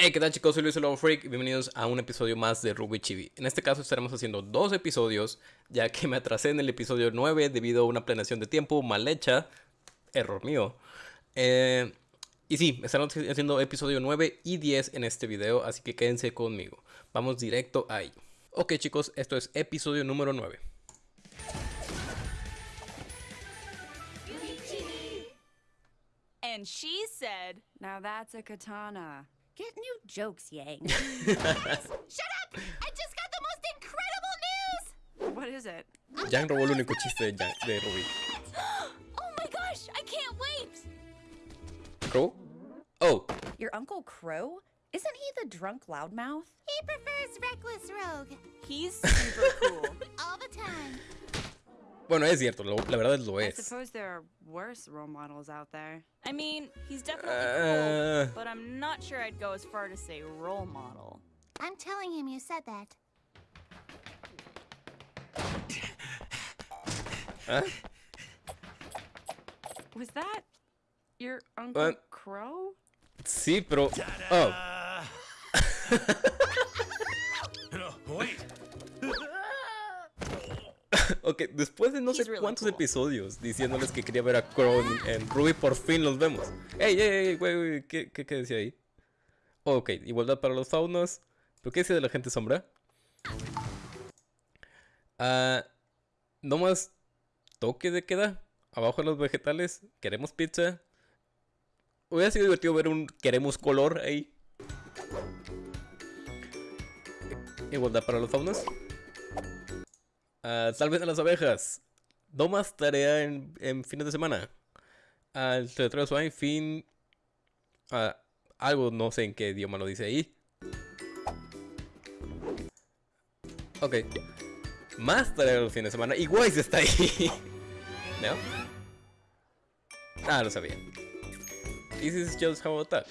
Hey, ¿qué tal chicos? Soy Luis el Lobo Freak bienvenidos a un episodio más de Ruby Chibi. En este caso estaremos haciendo dos episodios, ya que me atrasé en el episodio 9 debido a una planeación de tiempo mal hecha. Error mío. Eh, y sí, estaremos haciendo episodio 9 y 10 en este video, así que quédense conmigo. Vamos directo ahí. Ok chicos, esto es episodio número 9. And she said, Now that's a katana. Get new jokes, Yang. Shut up! I just got the most incredible news! What is it? Yang robó el único chiste de, Yang- de Ruby. Oh my gosh, I can't wait! ¿Crow? Oh, Your Uncle Crow? Isn't he the drunk loudmouth? He prefers reckless rogue He's super cool. all the time. Bueno, es cierto, lo- la verdad lo I es. suppose there are worse role models out there. I mean, he's definitely Uh. cool, but I'm not sure I'd go as far to say role model. I'm telling him you said that. ¿Ah? Was that your Uncle What? Crow? Sí, pero... Oh, No, wait. Ok, después de no sé cuántos episodios diciéndoles que quería ver a Crow en, Ruby, por fin los vemos. Ey, ey, ey, güey, güey, ¿qué, qué, qué decía ahí? Ok, igualdad para los faunos. ¿Pero qué decía de la gente sombra? Ah, no más toque de queda. Abajo de los vegetales. Queremos pizza. Hubiera sido divertido ver un queremos color ahí. Igualdad para los faunos. Ah, salven a las abejas. No más tarea en, en fines de semana. Al territorio suave, fin. ah, algo, no sé en qué idioma lo dice ahí. Ok. Más tarea los fines de semana. Y Wise está ahí. ¿No? Ah, lo sabía. This is just how I talk.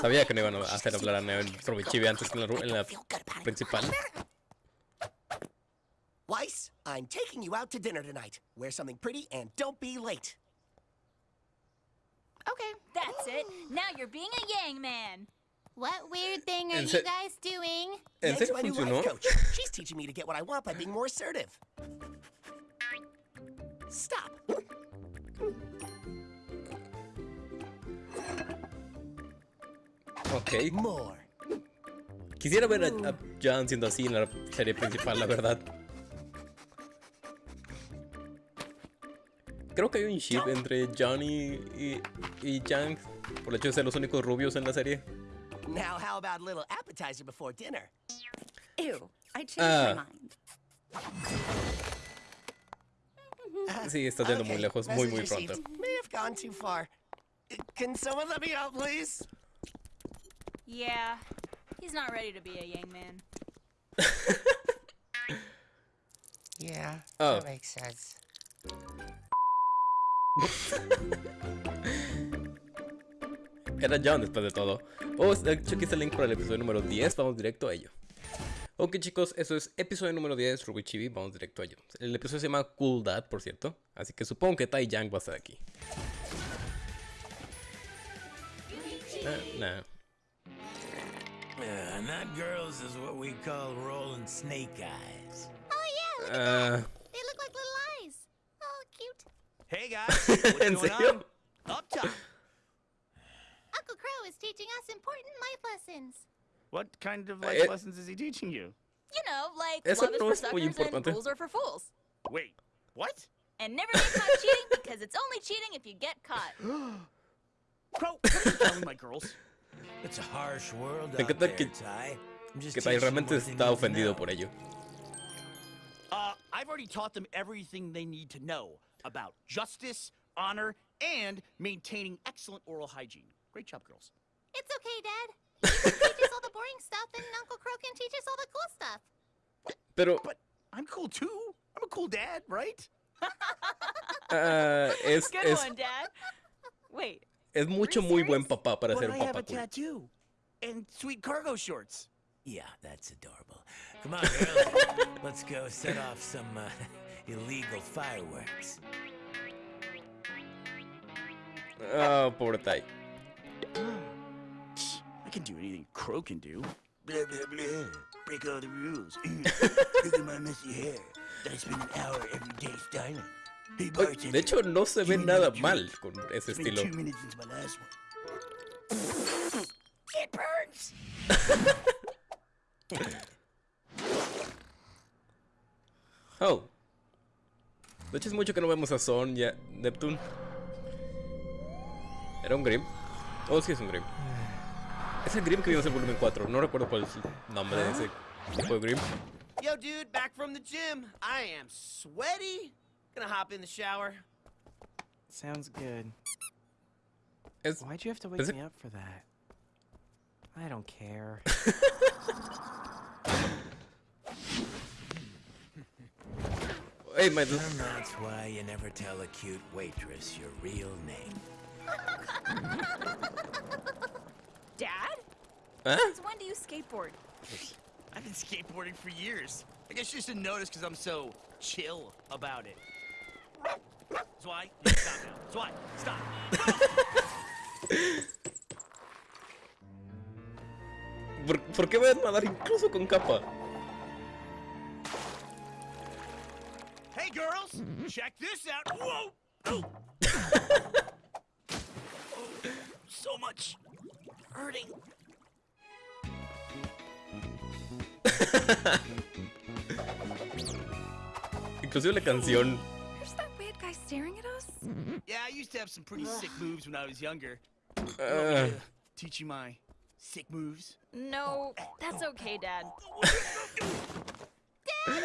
Sabía que no iban a hacer hablar a Neo en Robichibi antes que en la, en la principal. Weiss, I'm taking you out to dinner tonight. Wear something pretty and don't be late. Okay. That's it. Now you're being a Yang man. What weird thing are you guys doing? ¿En Meg's serio my new funcionó? life coach. She's teaching me to get what I want by being more assertive. Stop. Ok. More. Quisiera ver a, a John siendo así en la serie principal, la verdad. Creo que hay un ship entre Johnny y, y Yang por el hecho de ser los únicos rubios en la serie. Now, how about a little appetizer before dinner? Ew, I changed Ah. my mind. Sí, está yendo muy Okay, lejos, muy muy pronto. May have gone too far. Can someone let me out, please? Yeah, he's not ready to be a Yang man. Yeah, Oh. that makes sense. Era John después de todo. Oh, de hecho aquí está el link para el episodio número 10, vamos directo a ello. Ok chicos, eso es episodio número 10, Ruby Chibi, vamos directo a ello. El episodio se llama Cool Dad, por cierto, así que supongo que Tai Yang va a estar aquí. Ah, nah. Uh, that girls is what we call rolling snake eyes. Oh yeah, look at Ah, that. They look like little eyes. Oh, cute. Hey guys, what's going on? Up top. Uncle Crow is teaching us important life lessons. What kind of Eh, life lessons is he teaching you? You know, like Eso love is for suckers and importante. rules are for fools. Wait, what? And never get caught cheating because it's only cheating if you get caught. Crow, what are you telling my girls? It's a harsh world Me out encanta there, que- Ty. I'm just que Tai teaching them realmente what they está need to ofendido know. por ello. Uh, I've already taught them everything they need to know about justice, honor, and maintaining excellent oral hygiene. Great job, girls. It's okay, Dad. You can teach us all the boring stuff, and Uncle Crow can teach us all the cool stuff. Pero But I'm cool too. I'm a cool dad, right? ah, es, Good es, one, Dad. Wait, es mucho muy buen papá para But ser I un have papá a cool. tattoo and sweet cargo shorts. Yeah, that's adorable. Come on, girls. Let's go set off some uh, illegal fireworks. Pobre Tai. I can do anything Crow can do. Blah, blah, blah. Break all the rules. Look at my messy hair that I spend an hour every day styling. Oye. De hecho, no se ve nada mal con ese estilo. Oh. De hecho, es mucho que no vemos a Son ya. Neptune. ¿Era un Grim? Oh, sí, es un Grim. Es el Grim que vimos en volumen 4. No recuerdo cuál es el nombre de ese tipo de Grim. Yo, dude, back from the gym. I am sweaty. Gonna hop in the shower. Sounds good. Es, Why'd you have to wake Is it- me up for that? I don't care. hey, my And that's why you never tell a cute waitress your real name. Dad? ¿Ah? Since when do you skateboard? I've been skateboarding for years. I guess you just didn't notice because I'm so chill about it. ¿Por, por qué voy a nadar incluso con capa? Hey, girls, check this out. Whoa! Oh. Oh, so much hurting. Inclusive la canción. Have some pretty sick moves when I was younger. Uh, Want to teach you my sick moves. No, that's okay, Dad. Dad,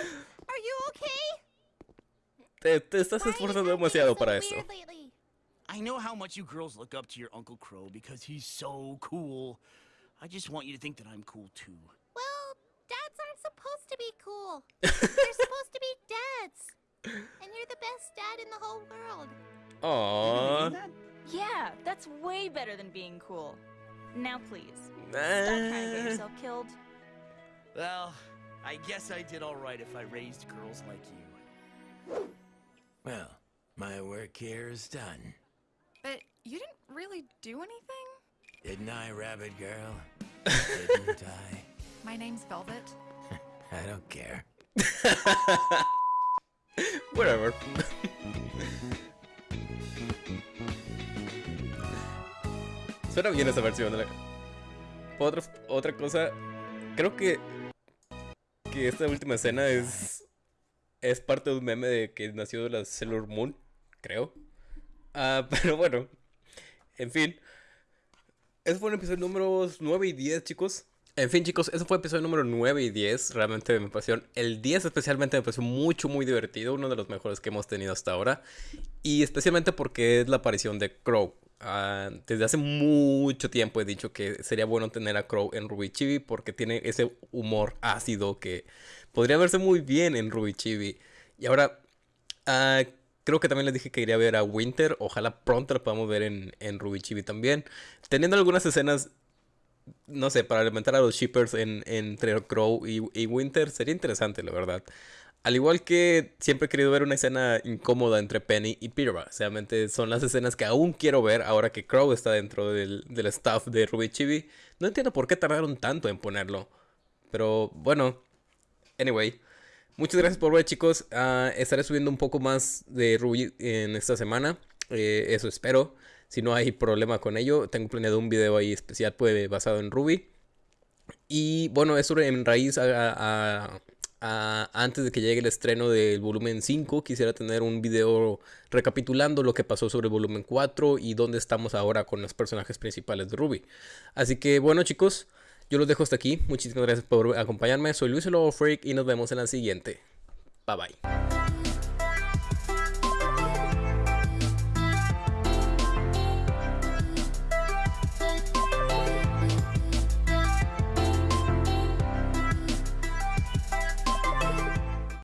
are you okay? te, te estás Why are esforzando demasiado para eso. weird lately? I know how much you girls look up to your Uncle Crow because he's so cool. I just want you to think that I'm cool too. Well, dads aren't supposed to be cool. They're supposed to be dads. And you're the best dad in the whole world. Aww. Yeah, that's way better than being cool. Now, please, stop trying to get yourself killed. Well, I guess I did all right if I raised girls like you. Well, my work here is done. But you didn't really do anything? Didn't I, Rabbit Girl? Didn't I? My name's Velvet. I don't care. Whatever. Suena bien esa versión. de la- Otra, otra cosa, creo que que esta última escena es es parte de un meme de que nació de la Sailor Moon, creo. Ah, pero bueno, en fin. Ese fue el episodio números 9 y 10, chicos. En fin, chicos, ese fue el episodio número 9 y 10. Realmente me pareció. El 10 especialmente me pareció mucho, muy divertido. Uno de los mejores que hemos tenido hasta ahora. Y especialmente porque es la aparición de Crow. Ah, desde hace mucho tiempo he dicho que sería bueno tener a Crow en Ruby Chibi porque tiene ese humor ácido que podría verse muy bien en Ruby Chibi. Y ahora, ah, creo que también les dije que quería ver a Winter. Ojalá pronto la podamos ver en, en Ruby Chibi también. Teniendo algunas escenas no sé, para alimentar a los shippers en, entre Crow y, y Winter sería interesante, la verdad. Al igual que siempre he querido ver una escena incómoda entre Penny y Pirra. Realmente son las escenas que aún quiero ver ahora que Crow está dentro del, staff de Ruby Chibi. No entiendo por qué tardaron tanto en ponerlo. Pero bueno, anyway. Muchas gracias por ver chicos. Ah, estaré subiendo un poco más de Ruby en esta semana. Eh, eso espero. Si no hay problema con ello, tengo planeado un video ahí especial pues, basado en Ruby. Y bueno, eso en raíz a- antes de que llegue el estreno del volumen 5, quisiera tener un video recapitulando lo que pasó sobre el volumen 4 y dónde estamos ahora con los personajes principales de Ruby. Así que bueno chicos, yo los dejo hasta aquí. Muchísimas gracias por acompañarme. Soy Luis Lobo Freak y nos vemos en la siguiente. Bye bye.